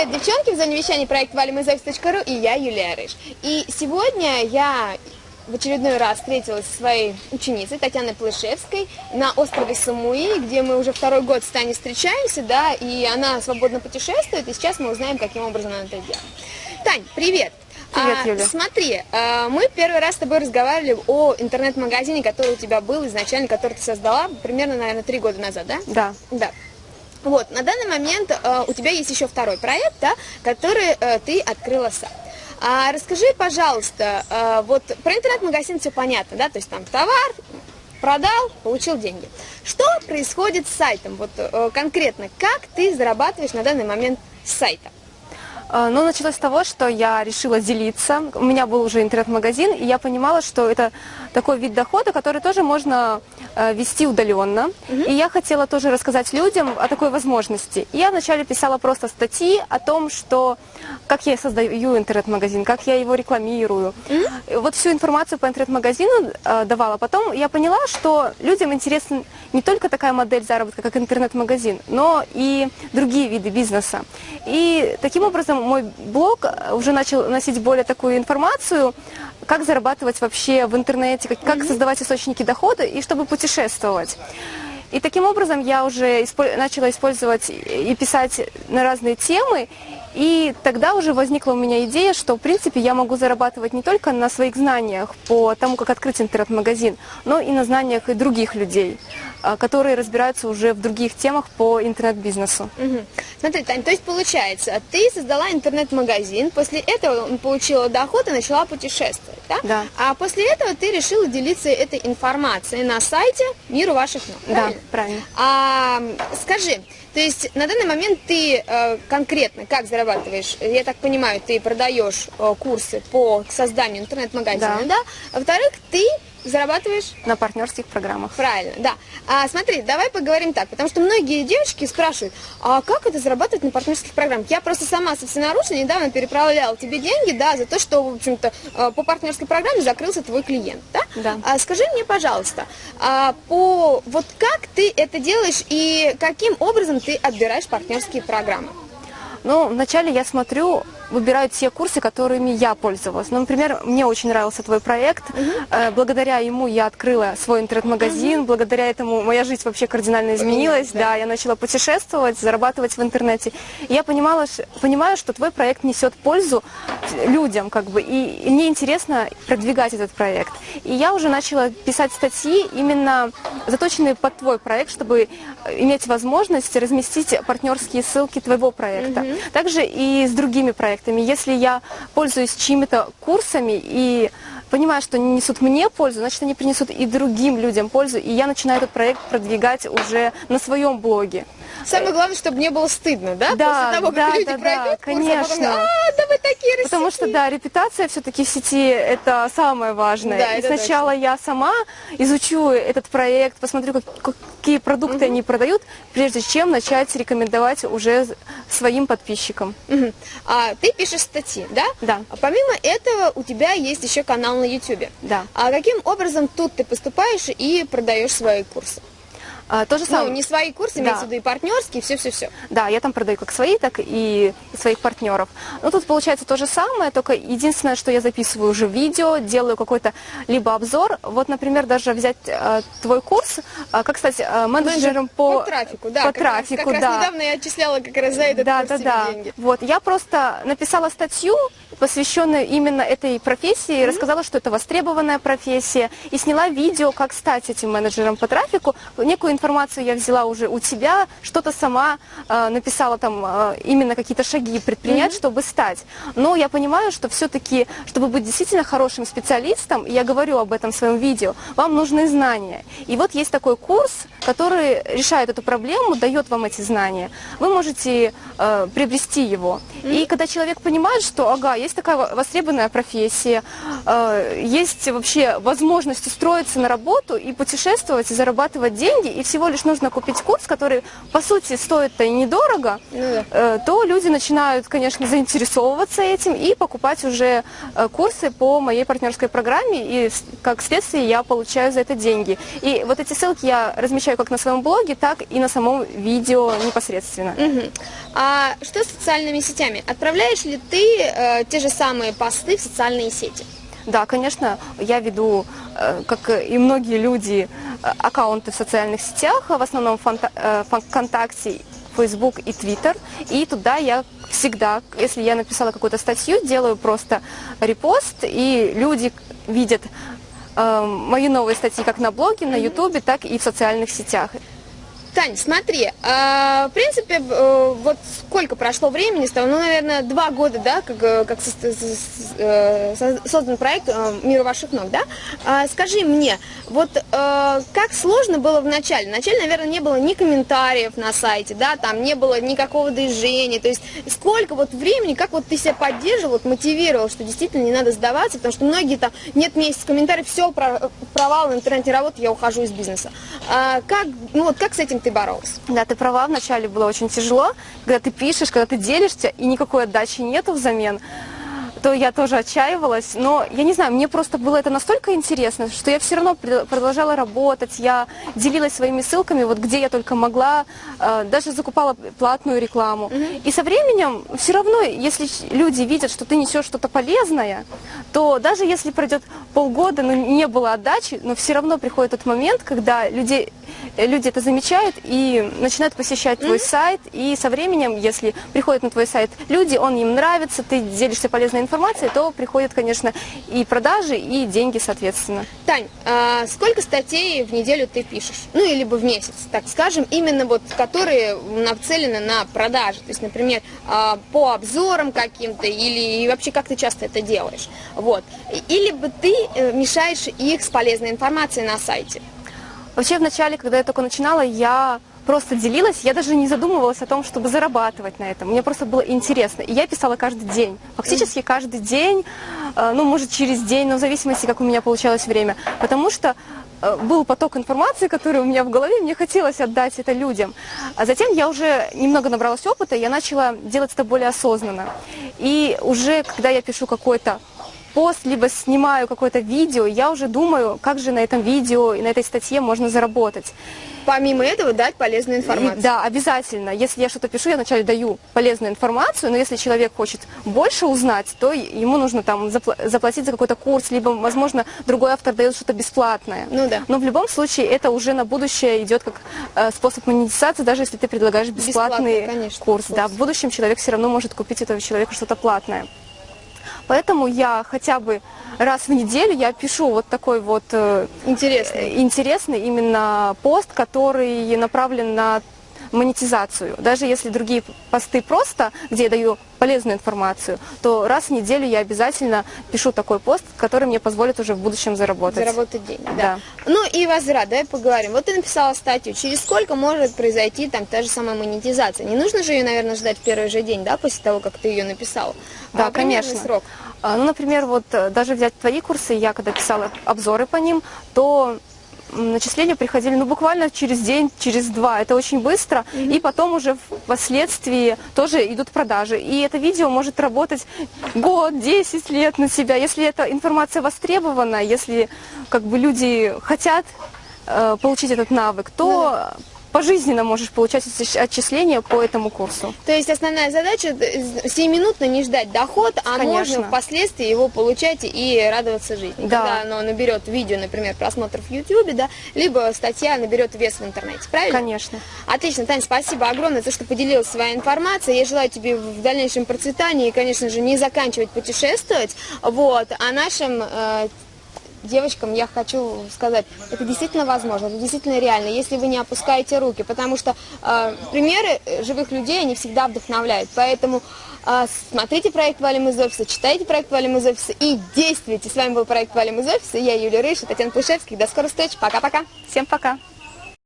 Привет, девчонки! В зоне вещания проект valimazovs.ru и я, Юлия Рыж. И сегодня я в очередной раз встретилась со своей ученицей Татьяной Плышевской на острове Самуи, где мы уже второй год с Таней встречаемся, да, и она свободно путешествует, и сейчас мы узнаем, каким образом она это делает. Тань, привет! Привет, а, Юля. Смотри, а, мы первый раз с тобой разговаривали о интернет-магазине, который у тебя был изначально, который ты создала примерно, наверное, три года назад, да? Да. Да. Вот, на данный момент э, у тебя есть еще второй проект, да, который э, ты открыла сам. А расскажи, пожалуйста, э, вот про интернет-магазин все понятно, да, то есть там товар, продал, получил деньги. Что происходит с сайтом, вот э, конкретно, как ты зарабатываешь на данный момент с сайта? А, Ну, началось с того, что я решила делиться. У меня был уже интернет-магазин, и я понимала, что это такой вид дохода, который тоже можно э, вести удаленно. И я хотела тоже рассказать людям о такой возможности. И я вначале писала просто статьи о том, что как я создаю интернет-магазин, как я его рекламирую. И Вот всю информацию по интернет-магазину э, давала. Потом я поняла, что людям интересна не только такая модель заработка, как интернет-магазин, но и другие виды бизнеса. И таким образом мой блог уже начал носить более такую информацию, как зарабатывать вообще в интернете, как, как создавать источники дохода и чтобы путешествовать. И таким образом я уже испо- начала использовать и писать на разные темы, и тогда уже возникла у меня идея, что, в принципе, я могу зарабатывать не только на своих знаниях по тому, как открыть интернет-магазин, но и на знаниях и других людей, а, которые разбираются уже в других темах по интернет-бизнесу. Мгм. Смотри, Тань, то есть получается, ты создала интернет-магазин, после этого получила доход и начала путешествовать, да? Да. А после этого ты решила делиться этой информацией на сайте «Миру ваших ног», Да, правильно? правильно. А, скажи, то есть на данный момент ты э, конкретно как зарабатываешь? Я так понимаю, ты продаешь э, курсы по созданию интернет-магазина, Да. да? Во-вторых, ты зарабатываешь На партнерских программах. Правильно, да. А, смотри, давай поговорим так, потому что многие девочки спрашивают, а как это зарабатывать на партнерских программах? Я просто сама собственноручно недавно переправляла тебе деньги, да, за то, что, в общем-то, э, по партнерской программе закрылся твой клиент, да? Да. А, скажи мне, пожалуйста, а, по вот как ты это делаешь и каким образом ты отбираешь партнерские программы? Ну, вначале я смотрю, выбираю те курсы, которыми я пользовалась. Ну, например, мне очень нравился твой проект. Э, Благодаря ему я открыла свой интернет-магазин. Благодаря этому моя жизнь вообще кардинально изменилась. да. Да. я начала путешествовать, зарабатывать в интернете. И я понимала, понимаю, что твой проект несет пользу людям, как бы, и, мне интересно продвигать этот проект. И я уже начала писать статьи именно заточенные под твой проект, чтобы э, иметь возможность разместить партнерские ссылки твоего проекта. Также и с другими проектами. Если я пользуюсь чьими-то курсами и понимаю, что они несут мне пользу, значит, они принесут и другим людям пользу, и я начинаю этот проект продвигать уже на своем блоге. Самое главное, чтобы не было стыдно, да? Да, После того, как да, люди да, да, курс, а потом, конечно. а, да вы такие Потому что, рассеки». да, репутация все-таки в сети это самое важное. Да, и сначала я сама изучу этот проект, посмотрю, как- какие продукты они продают, прежде чем начать рекомендовать уже своим подписчикам. Мгм. А, ты пишешь статьи, да? Да. А помимо этого у тебя есть еще канал на YouTube. Да. А каким образом тут ты поступаешь и продаешь свои курсы? А, то же Ну, самое. не свои курсы, Да. имеется в виду и партнерские, все-все-все. Да, я там продаю как свои, так и своих партнеров. Но тут получается то же самое, только единственное, что я записываю уже видео, делаю какой-то либо обзор. Вот, например, даже взять э, твой курс, э, как стать э, менеджером по, по трафику, да. по как раз- трафику, раз да. недавно я отчисляла как раз за этот да, курс да, да. деньги. Вот, я просто написала статью, посвященную именно этой профессии, рассказала, что это востребованная профессия, и сняла видео, как стать этим менеджером по трафику. Некую информацию я взяла уже у тебя, что-то сама э, написала там э, именно какие-то шаги предпринять, чтобы стать. Но я понимаю, что все-таки, чтобы быть действительно хорошим специалистом, и я говорю об этом в своем видео, вам нужны знания. И вот есть такой курс, который решает эту проблему, дает вам эти знания. Вы можете э, приобрести его. И когда человек понимает, что, ага, есть есть такая востребованная профессия, э, есть вообще возможность устроиться на работу и путешествовать, и зарабатывать деньги, и всего лишь нужно купить курс, который, по сути, стоит-то и недорого, ну, да. э, то люди начинают, конечно, заинтересовываться этим и покупать уже э, курсы по моей партнерской программе, и как следствие я получаю за это деньги. И вот эти ссылки я размещаю как на своем блоге, так и на самом видео непосредственно. Угу. А что с социальными сетями? Отправляешь ли ты э, те же самые посты в социальные сети? Да, конечно, я веду, э, как и многие люди, э, аккаунты в социальных сетях, в основном э, ВКонтакте, Facebook и Twitter. И туда я всегда, если я написала какую-то статью, делаю просто репост, и люди видят мои новые статьи как на блоге, на YouTube, так и в социальных сетях. Тань, смотри, э, в принципе, э, вот сколько прошло времени с того, ну, наверное, два года, да, как, э, как э, создан проект э, «Мир ваших ног», да? Э, скажи мне, вот как сложно было в начале? Вначале, наверное, не было ни комментариев на сайте, да, там не было никакого движения, то есть сколько вот времени, как вот ты себя поддерживал, вот мотивировал, что действительно не надо сдаваться, потому что многие там, нет месяца комментариев, все, провал в интернете работы, я ухожу из бизнеса. А как, ну вот как с этим ты боролся? Да, ты права, вначале было очень тяжело, когда ты пишешь, когда ты делишься, и никакой отдачи нету взамен то я тоже отчаивалась. Но я не знаю, мне просто было это настолько интересно, что я все равно продолжала работать, я делилась своими ссылками, вот где я только могла, э, даже закупала платную рекламу. Угу. И со временем все равно, если люди видят, что ты несешь что-то полезное, то даже если пройдет полгода, но не было отдачи, но все равно приходит тот момент, когда люди, люди это замечают и начинают посещать твой mm -hmm. сайт. И со временем, если приходят на твой сайт люди, он им нравится, ты делишься полезной информацией, то приходят, конечно, и продажи, и деньги, соответственно. Тань, а сколько статей в неделю ты пишешь? Ну, или в месяц, так скажем, именно вот, которые нацелены на продажи. То есть, например, а, по обзорам каким-то, или вообще как ты часто это делаешь. Вот. Или бы ты э, мешаешь их с полезной информацией на сайте. Вообще, в начале, когда я только начинала, я просто делилась, я даже не задумывалась о том, чтобы зарабатывать на этом. Мне просто было интересно. И я писала каждый день, фактически каждый день, э, ну, может, через день, но в зависимости, как у меня получалось время. Потому что э, был поток информации, который у меня в голове, мне хотелось отдать это людям. А затем я уже немного набралась опыта, я начала делать это более осознанно. И уже, когда я пишу какой-то пост, либо снимаю какое-то видео, я уже думаю, как же на этом видео и на этой статье можно заработать. Помимо этого дать полезную информацию. И, да, обязательно. Если я что-то пишу, я вначале даю полезную информацию, но если человек хочет больше узнать, то ему нужно там заплатить за какой-то курс, либо, возможно, другой автор дает что-то бесплатное. Ну да. Но в любом случае это уже на будущее идет как э, способ монетизации, даже если ты предлагаешь бесплатный, бесплатный конечно, курс. курс. Да, в будущем человек все равно может купить этого человека что-то платное. Поэтому я хотя бы раз в неделю я пишу вот такой вот э, интересный, интересный именно пост, который направлен на монетизацию. Даже если другие посты просто, где я даю полезную информацию, то раз в неделю я обязательно пишу такой пост, который мне позволит уже в будущем заработать. Заработать деньги, да. да. Ну и возврат, давай поговорим. Вот ты написала статью, через сколько может произойти там та же самая монетизация? Не нужно же ее, наверное, ждать в первый же день, да, после того, как ты ее написала? Да, а, конечно. срок? А, ну, например, вот э, даже взять твои курсы, я когда писала обзоры по ним, то начисления приходили ну, буквально через день, через два. Это очень быстро. Mm -hmm. И потом уже впоследствии тоже идут продажи. И это видео может работать год, 10 лет на себя. Если эта информация востребована, если как бы люди хотят э, получить этот навык, то mm -hmm пожизненно можешь получать отчисления по этому курсу. То есть основная задача 7-минутно не ждать доход, а Конечно. можно впоследствии его получать и радоваться жизни. Да. Когда оно наберет видео, например, просмотров в YouTube, да, либо статья наберет вес в интернете, правильно? Конечно. Отлично, Таня, спасибо огромное за то, что поделилась своей информацией. Я желаю тебе в дальнейшем процветания и, конечно же, не заканчивать путешествовать. Вот, а нашим э, девочкам я хочу сказать, это действительно возможно, это действительно реально, если вы не опускаете руки, потому что э, примеры живых людей, они всегда вдохновляют, поэтому э, смотрите проект «Валим из офиса», читайте проект «Валим из офиса» и действуйте. С вами был проект «Валим из офиса», я Юлия Рыш, Татьяна Плышевских, до скорых встреч, пока-пока. Всем пока.